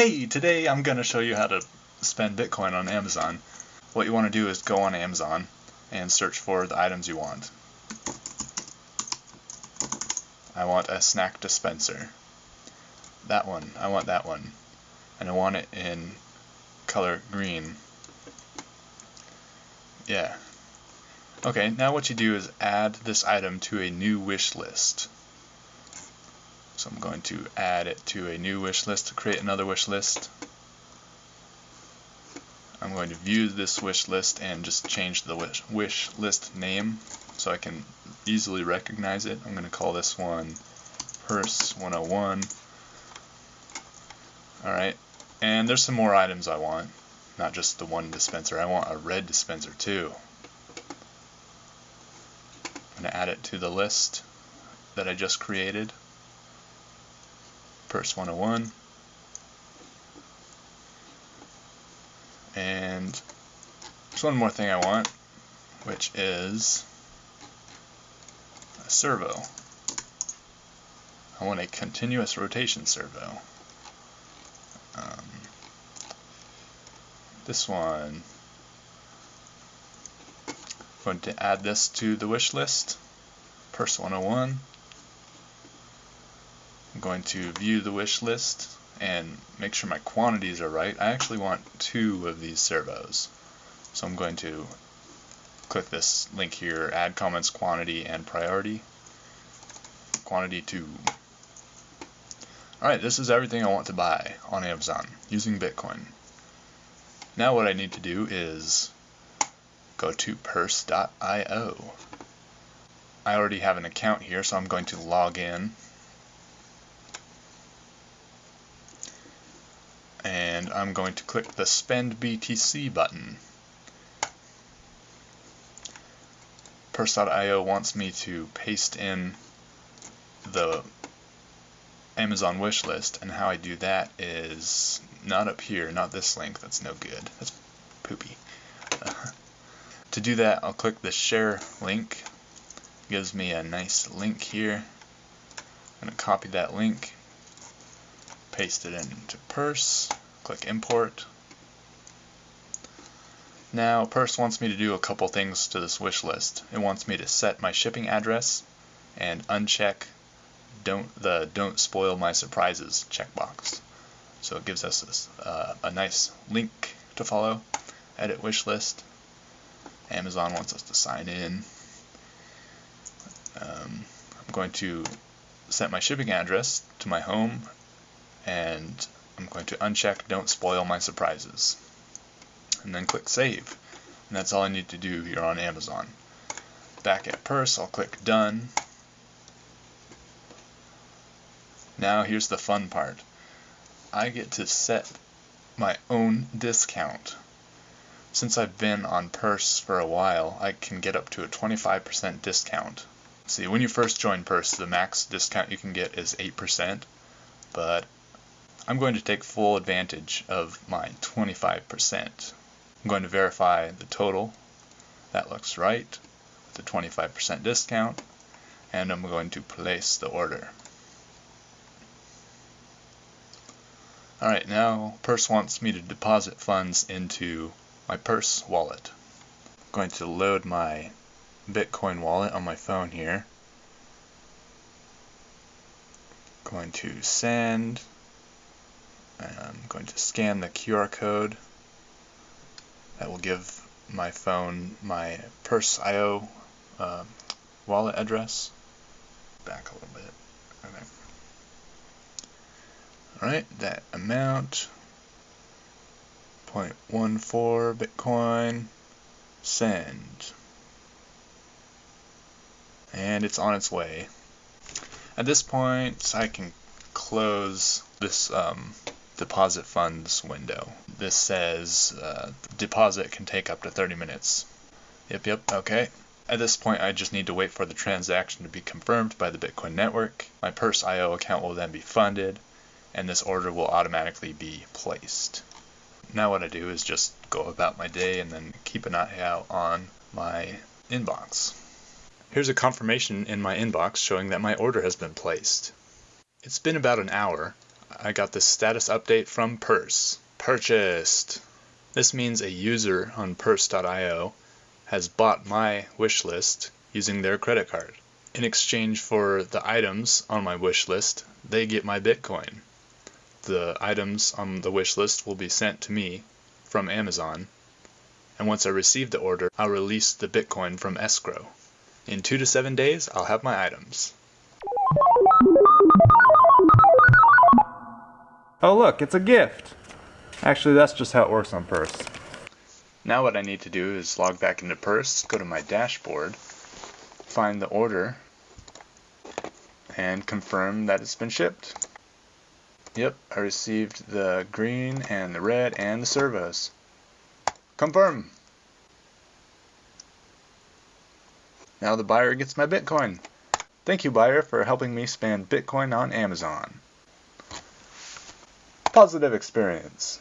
Hey, today I'm going to show you how to spend Bitcoin on Amazon. What you want to do is go on Amazon and search for the items you want. I want a snack dispenser. That one, I want that one. And I want it in color green. Yeah. Okay, now what you do is add this item to a new wish list. So I'm going to add it to a new wish list to create another wish list. I'm going to view this wish list and just change the wish, wish list name so I can easily recognize it. I'm going to call this one Purse 101. Alright, and there's some more items I want, not just the one dispenser. I want a red dispenser too. I'm going to add it to the list that I just created. Purse 101. And there's one more thing I want, which is a servo. I want a continuous rotation servo. Um, this one, I'm going to add this to the wish list, Purse 101. I'm going to view the wish list and make sure my quantities are right. I actually want two of these servos. So I'm going to click this link here, add comments quantity and priority. Quantity 2. Alright, this is everything I want to buy on Amazon using Bitcoin. Now what I need to do is go to purse.io. I already have an account here, so I'm going to log in I'm going to click the Spend BTC button. Purse.io wants me to paste in the Amazon wish list, and how I do that is not up here, not this link, that's no good, that's poopy. to do that, I'll click the share link, it gives me a nice link here. I'm going to copy that link paste it into Purse, click import. Now Purse wants me to do a couple things to this wish list. It wants me to set my shipping address and uncheck don't the don't spoil my surprises checkbox. So it gives us this, uh, a nice link to follow. Edit wish list. Amazon wants us to sign in. Um, I'm going to set my shipping address to my home and I'm going to uncheck don't spoil my surprises. And then click save. And that's all I need to do here on Amazon. Back at purse I'll click done. Now here's the fun part. I get to set my own discount. Since I've been on Purse for a while, I can get up to a 25% discount. See, when you first join Purse, the max discount you can get is 8%, but I'm going to take full advantage of my 25%. I'm going to verify the total. That looks right. with The 25% discount. And I'm going to place the order. Alright, now Purse wants me to deposit funds into my Purse wallet. I'm going to load my Bitcoin wallet on my phone here. Going to send I'm going to scan the QR code that will give my phone my Purse.io uh, wallet address. Back a little bit. Okay. Alright, that amount 0.14 Bitcoin send. And it's on its way. At this point, I can close this um, deposit funds window. This says uh, deposit can take up to 30 minutes. Yep, yep, okay. At this point, I just need to wait for the transaction to be confirmed by the Bitcoin network. My Purse IO account will then be funded, and this order will automatically be placed. Now what I do is just go about my day and then keep an eye out on my inbox. Here's a confirmation in my inbox showing that my order has been placed. It's been about an hour, I got the status update from Purse. Purchased. This means a user on purse.io has bought my wish list using their credit card. In exchange for the items on my wish list, they get my Bitcoin. The items on the wish list will be sent to me from Amazon, and once I receive the order, I'll release the Bitcoin from escrow. In two to seven days, I'll have my items. Oh look, it's a gift! Actually, that's just how it works on Purse. Now what I need to do is log back into Purse, go to my dashboard, find the order, and confirm that it's been shipped. Yep, I received the green and the red and the servos. Confirm! Now the buyer gets my Bitcoin. Thank you, buyer, for helping me spend Bitcoin on Amazon. Positive experience.